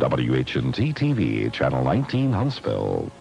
WHNT TV, Channel 19, Huntsville.